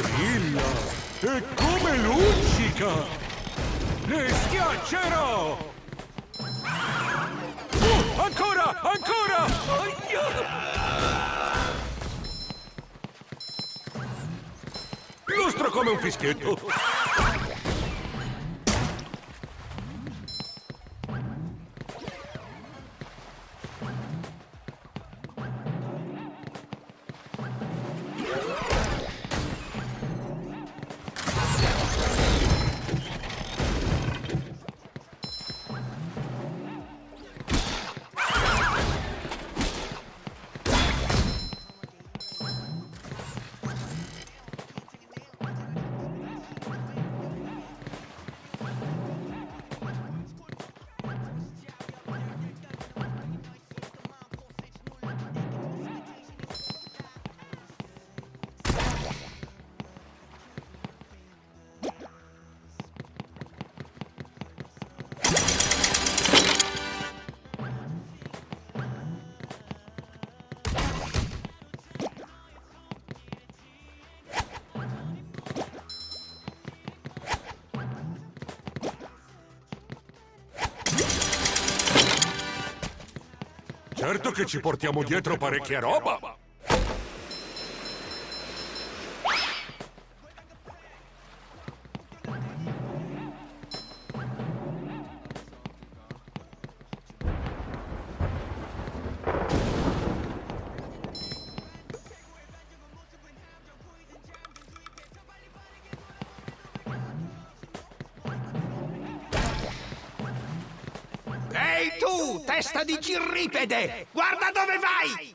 Brilla! E come luccica! Le schiaccerò! Uh, ancora! Ancora! Aia! Lustro come un fischietto! Certo che ci portiamo dietro parecchia roba! Girripede! Guarda dove vai!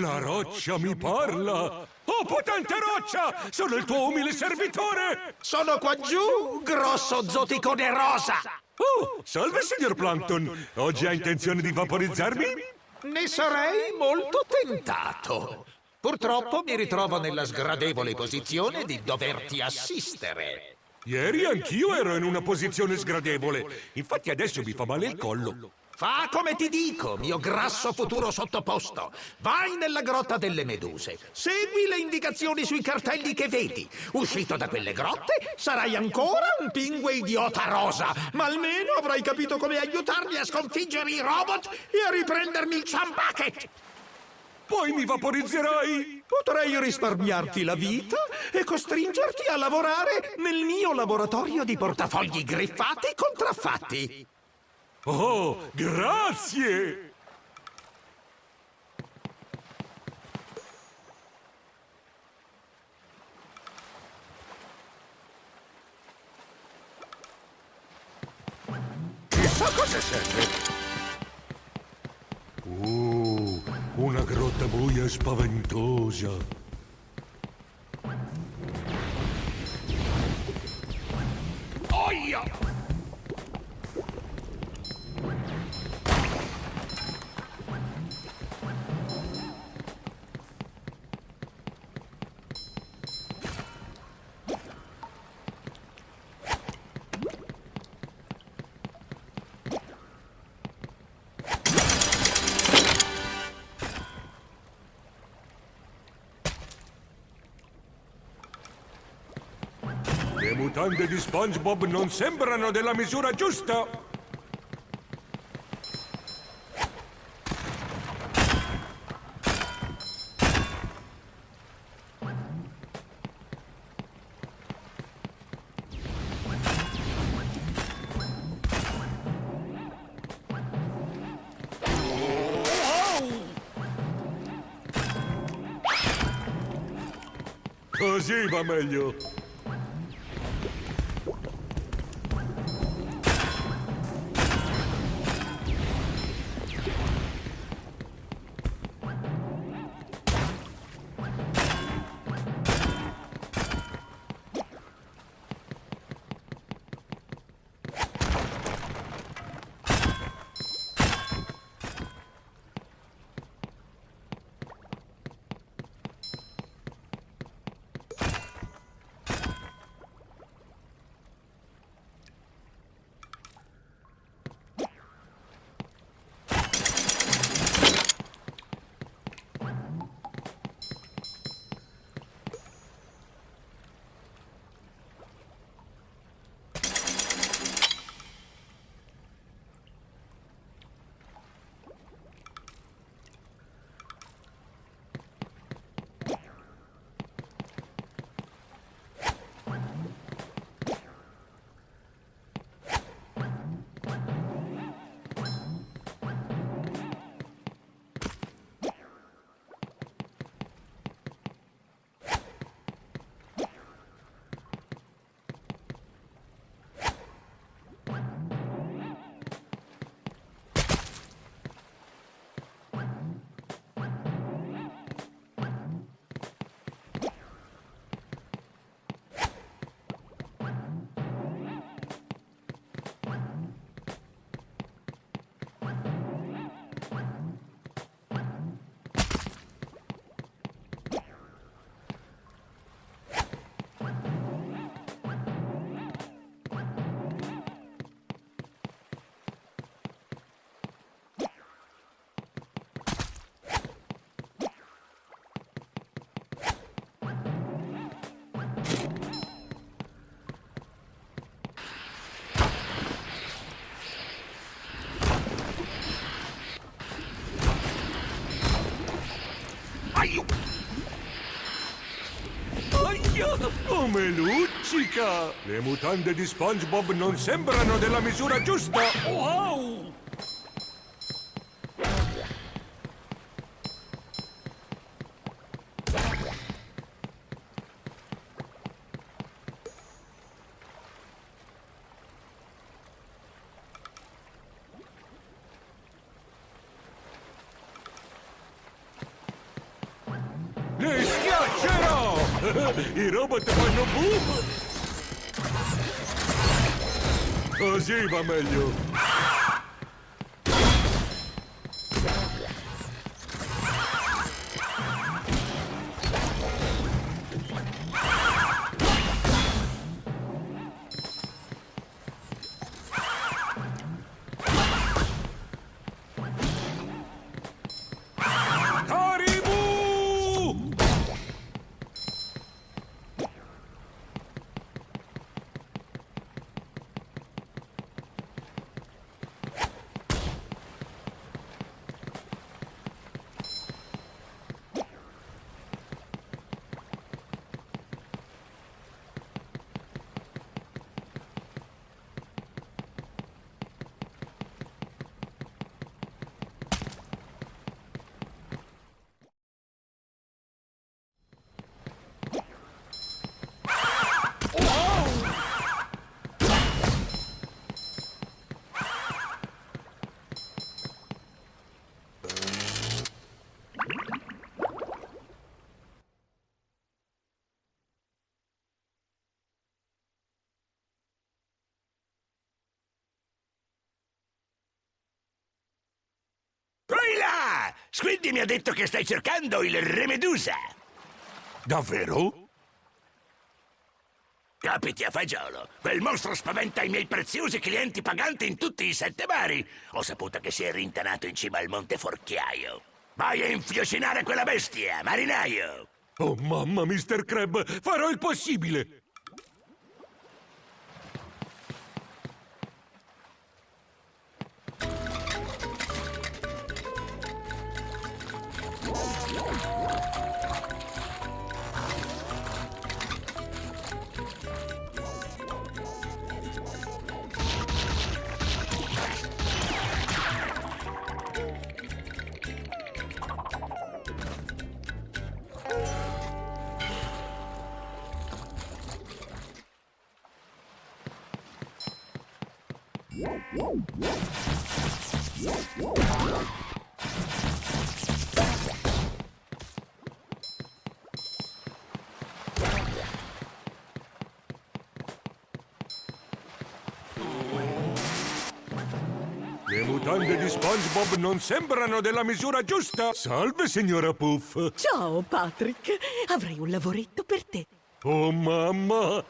La roccia mi parla! Oh, potente roccia! Sono il tuo umile servitore! Sono qua giù, grosso zoticone rosa! Oh, salve, signor Plankton! Oggi ha intenzione di vaporizzarmi? Ne sarei molto tentato. Purtroppo mi ritrovo nella sgradevole posizione di doverti assistere. Ieri anch'io ero in una posizione sgradevole. Infatti adesso mi fa male il collo. Fa come ti dico, mio grasso futuro sottoposto. Vai nella grotta delle meduse. Segui le indicazioni sui cartelli che vedi. Uscito da quelle grotte, sarai ancora un pingue idiota rosa. Ma almeno avrai capito come aiutarmi a sconfiggere i robot e a riprendermi il Chambucket. Poi mi vaporizzerai! Potrei risparmiarti la vita e costringerti a lavorare nel mio laboratorio di portafogli griffati contraffatti. Oh, grazie! Chissà cosa serve! Uh, una grotta buia spaventosa. SpongeBob non sembrano della misura giusta! Così va meglio. Come luccica! Le mutande di SpongeBob non sembrano della misura giusta! Wow! Schiaccerò! I robot Così va Squiddy mi ha detto che stai cercando il Re Medusa. Davvero? Capiti a fagiolo. Quel mostro spaventa i miei preziosi clienti paganti in tutti i sette mari. Ho saputo che si è rintanato in cima al Monte Forchiaio. Vai a infiocinare quella bestia, marinaio! Oh mamma, Mr. Crab, farò il possibile! Mutande di SpongeBob non sembrano della misura giusta! Salve, signora Puff! Ciao, Patrick. Avrei un lavoretto per te. Oh mamma!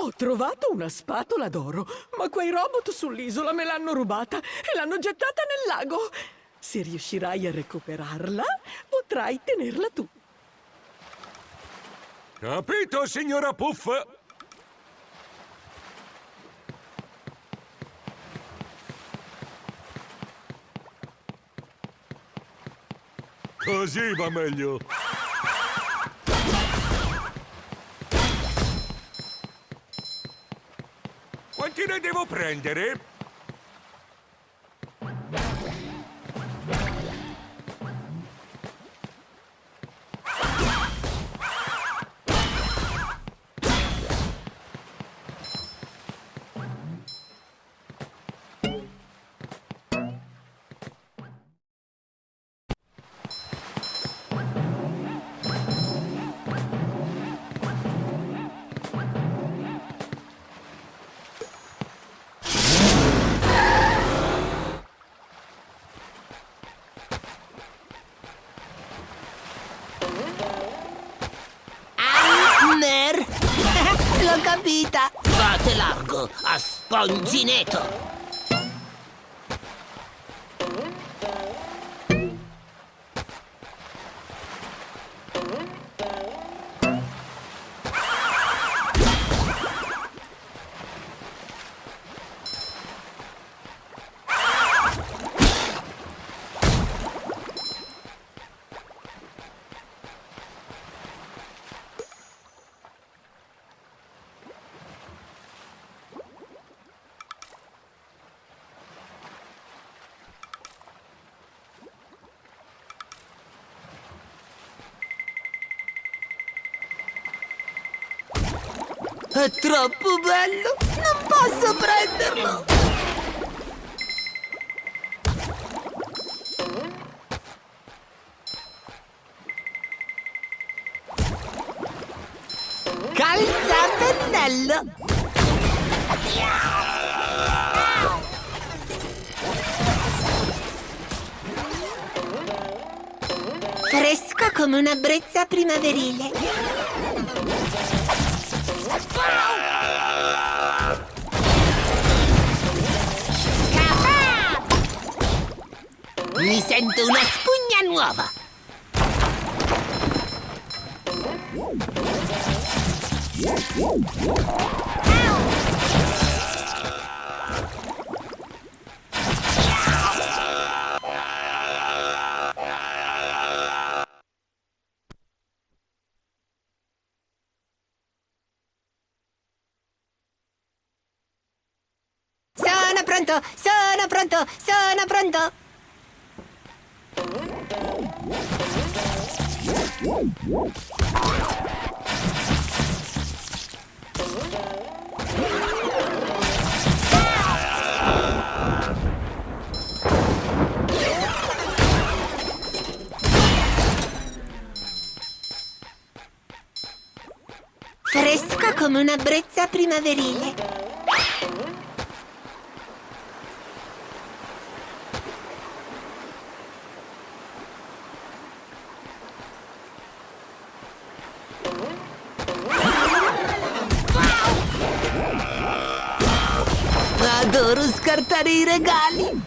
Ho trovato una spatola d'oro, ma quei robot sull'isola me l'hanno rubata e l'hanno gettata nel lago. Se riuscirai a recuperarla, potrai tenerla tu. Capito, signora Puff? Così va meglio. Quanti ne devo prendere? A È troppo bello! Non posso prenderlo! Calza a pennello! Fresco come una brezza primaverile. Mi sento una spugna nuova. Sono pronto, sono pronto, sono pronto. Fresco come una brezza primaverile. Scartare i regali.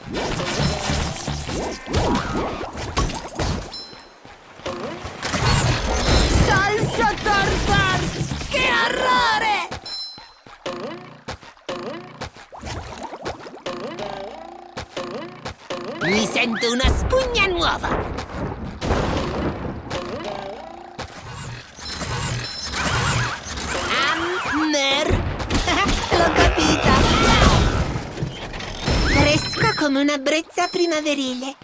Salsa tartar! Che orrore! Mi sento una spugna nuova. Come una brezza primaverile.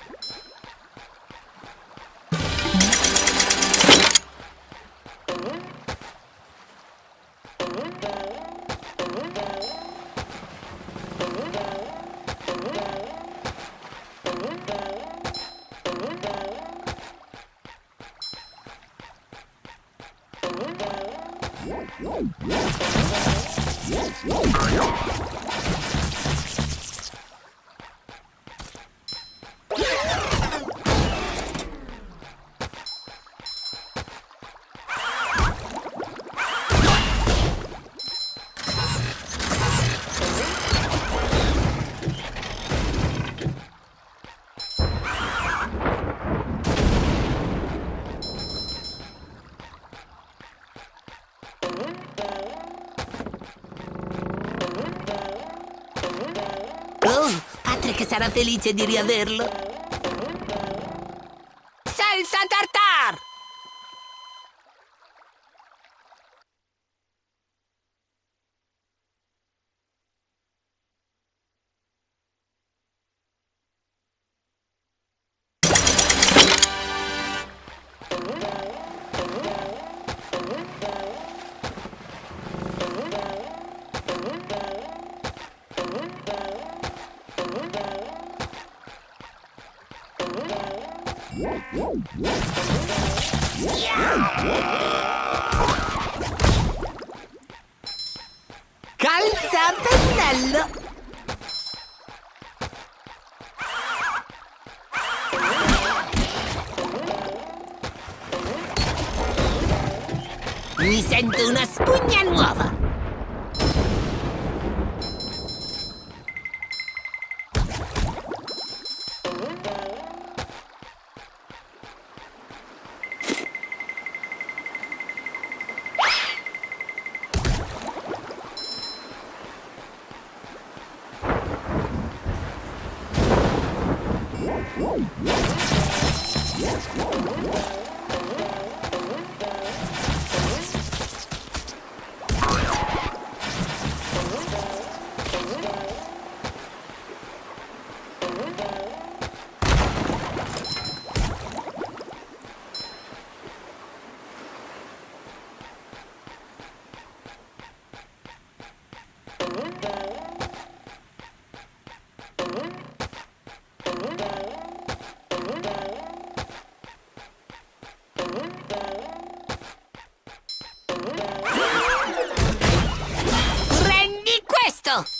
Oh, sarà felice di riaverlo. Let's.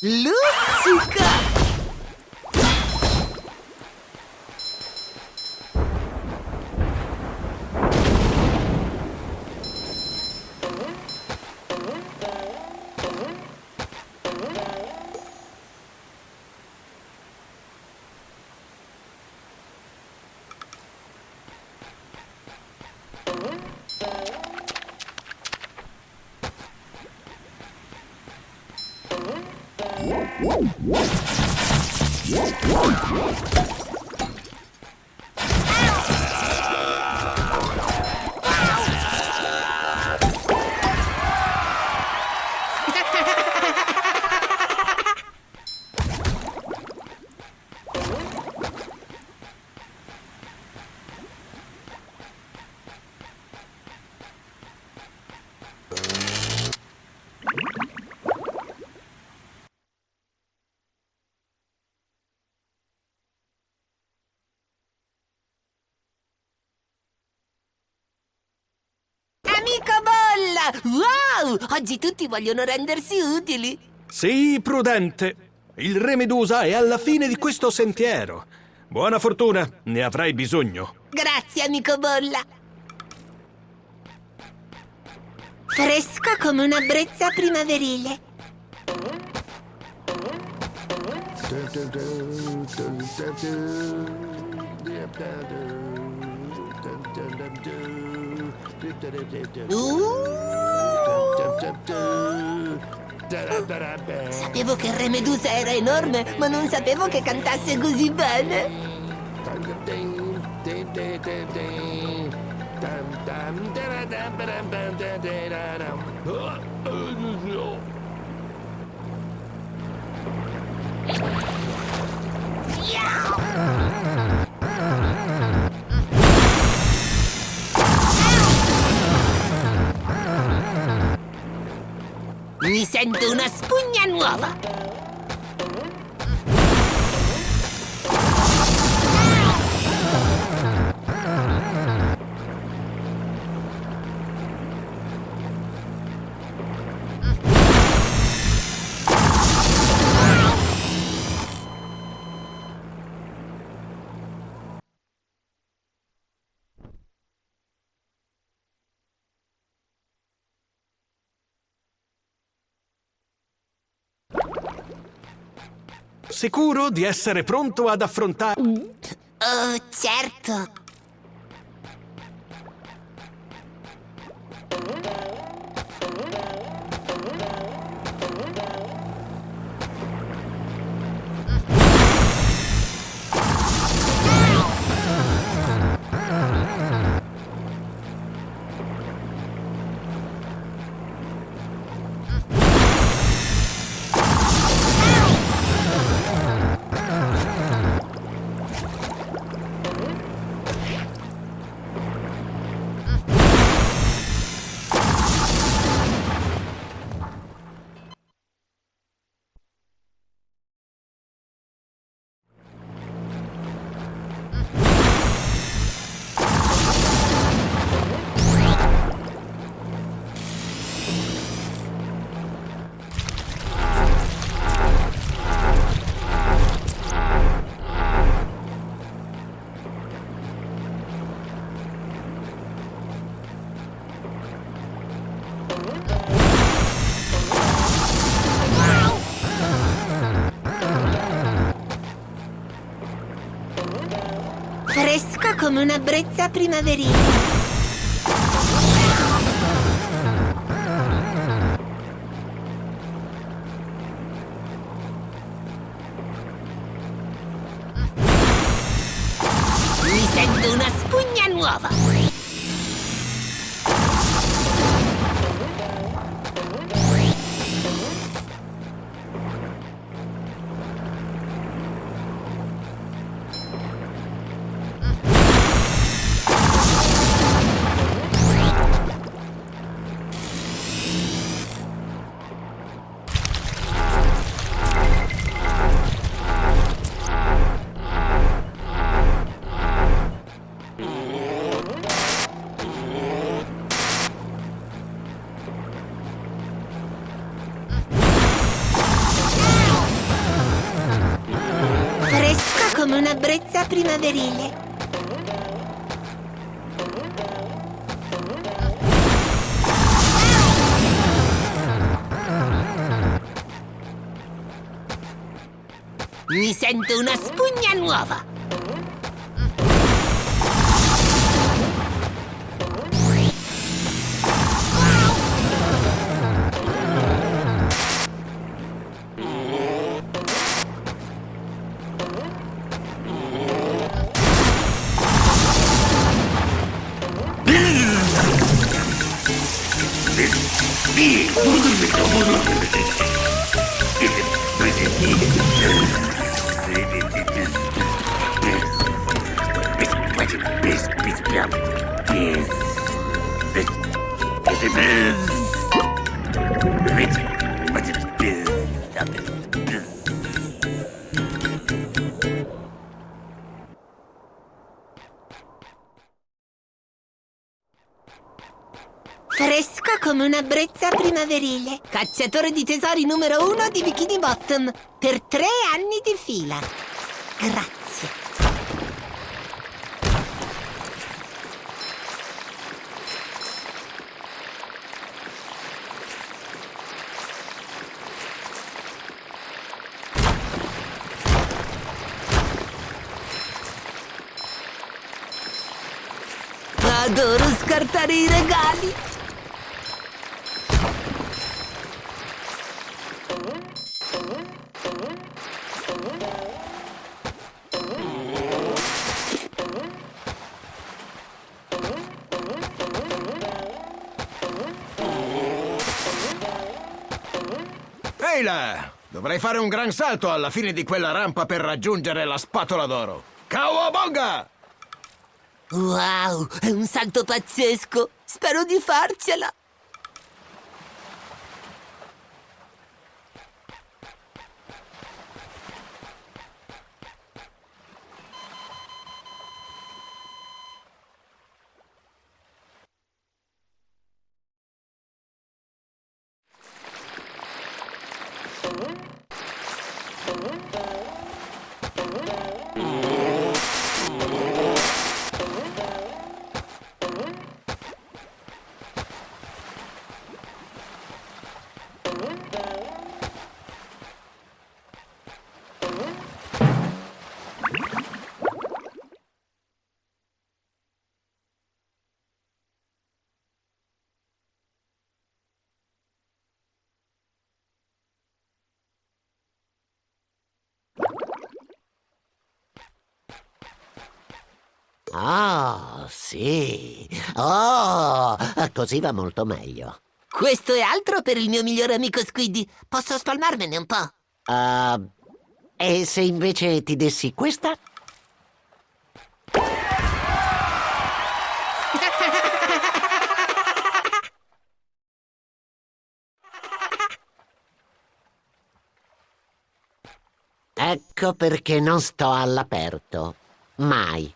Look, Oggi tutti vogliono rendersi utili. Sii prudente. Il Re Medusa è alla fine di questo sentiero. Buona fortuna, ne avrai bisogno. Grazie, amico Bolla. Fresco come una brezza primaverile. Uh, sapevo che Re Medusa era enorme, ma non sapevo che cantasse così bene. Mi sento una spugna nuova. Sicuro di essere pronto ad affrontare... Oh, certo. Come una brezza primaverile. Primaverile. Mi sento una spugna nuova. Fresco primaverile. Cacciatore di tesori numero uno di Bikini Bottom. Per tre anni di fila. Grazie. Adoro scartare i regali. Là! Dovrei fare un gran salto alla fine di quella rampa per raggiungere la spatola d'oro. Cowabonga! Wow, è un salto pazzesco. Spero di farcela. Ah, sì. Oh, così va molto meglio. Questo è altro per il mio migliore amico Squiddy. Posso spalmarmene un po'? Ah, e se invece ti dessi questa? Ecco perché non sto all'aperto. Mai.